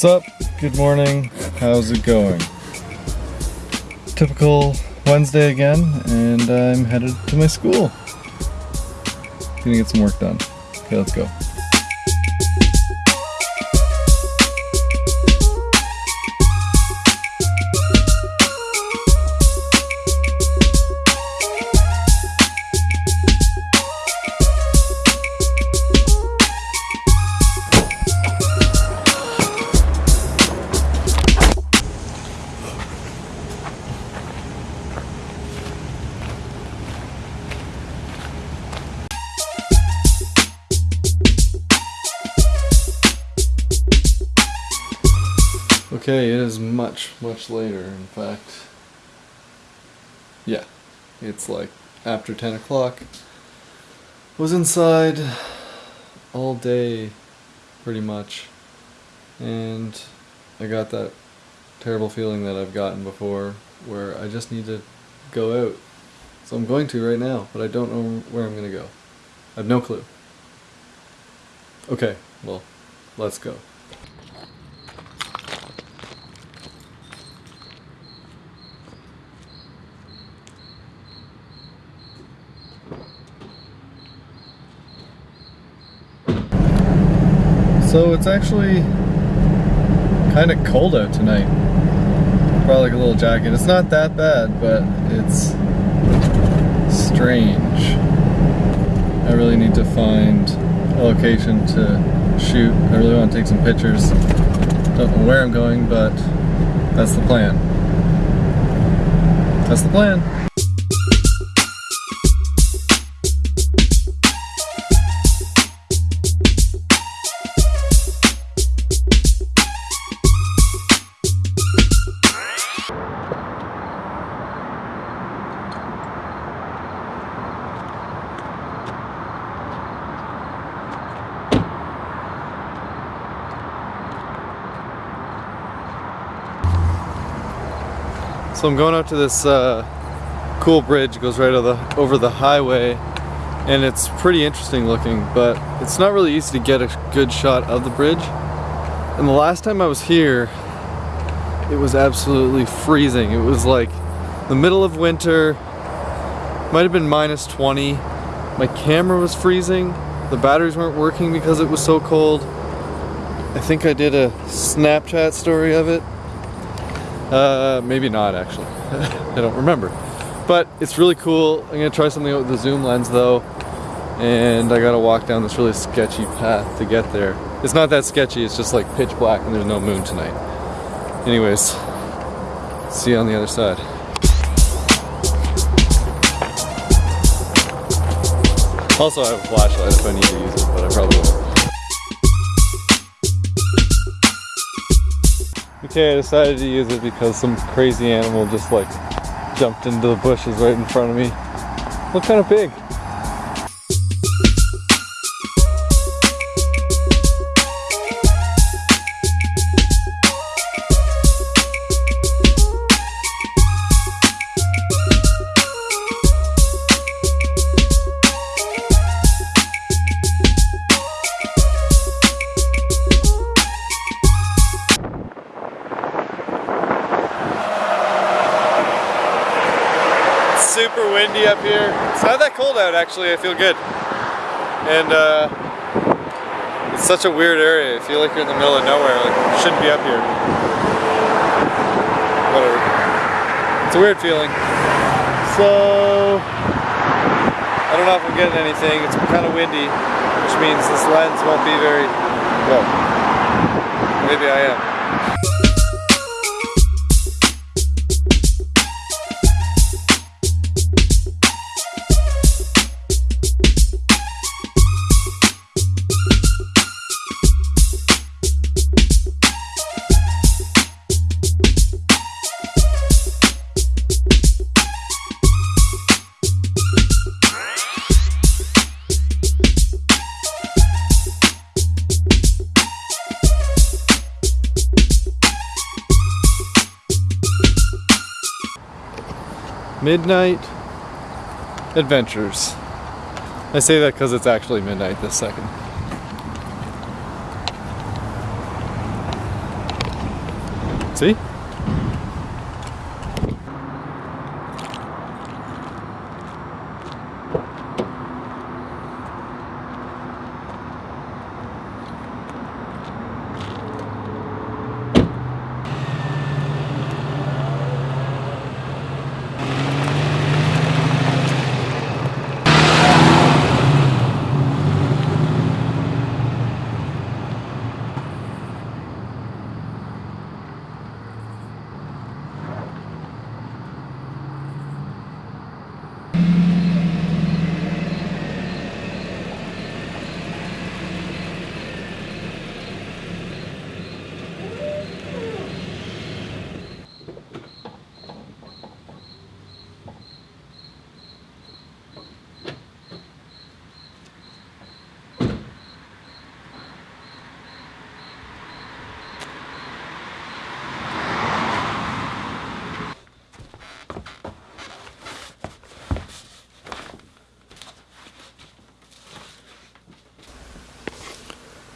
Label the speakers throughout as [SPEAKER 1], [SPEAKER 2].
[SPEAKER 1] What's up? Good morning. How's it going? Typical Wednesday again, and I'm headed to my school. Gonna get some work done. Okay, let's go. Okay, it is much, much later, in fact. Yeah, it's like after 10 o'clock. Was inside all day, pretty much. And I got that terrible feeling that I've gotten before where I just need to go out. So I'm going to right now, but I don't know where I'm going to go. I have no clue. Okay, well, let's go. So it's actually kind of cold out tonight. Probably like a little jacket. It's not that bad, but it's strange. I really need to find a location to shoot. I really want to take some pictures. Don't know where I'm going, but that's the plan. That's the plan. So I'm going out to this uh, cool bridge, goes right over the, over the highway, and it's pretty interesting looking, but it's not really easy to get a good shot of the bridge. And the last time I was here, it was absolutely freezing. It was like the middle of winter, might have been minus 20. My camera was freezing, the batteries weren't working because it was so cold. I think I did a Snapchat story of it. Uh, maybe not actually. I don't remember. But it's really cool. I'm gonna try something with the zoom lens though. And I gotta walk down this really sketchy path to get there. It's not that sketchy, it's just like pitch black and there's no moon tonight. Anyways, see you on the other side. Also, I have a flashlight if I need to use it, but Okay, I decided to use it because some crazy animal just like jumped into the bushes right in front of me. Look kind of big. Windy up here. It's not that cold out actually, I feel good. And uh, it's such a weird area. I feel like you're in the middle of nowhere, like shouldn't be up here. Whatever. It's a weird feeling. So, I don't know if I'm getting anything. It's kind of windy, which means this lens won't be very, well, maybe I am. Midnight Adventures. I say that because it's actually midnight this second. See?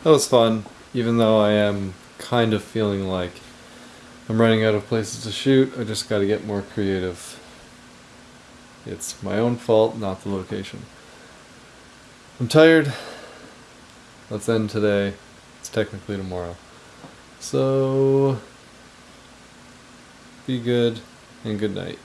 [SPEAKER 1] That was fun, even though I am kind of feeling like I'm running out of places to shoot. I just gotta get more creative. It's my own fault, not the location. I'm tired. Let's end today. It's technically tomorrow. So, be good and good night.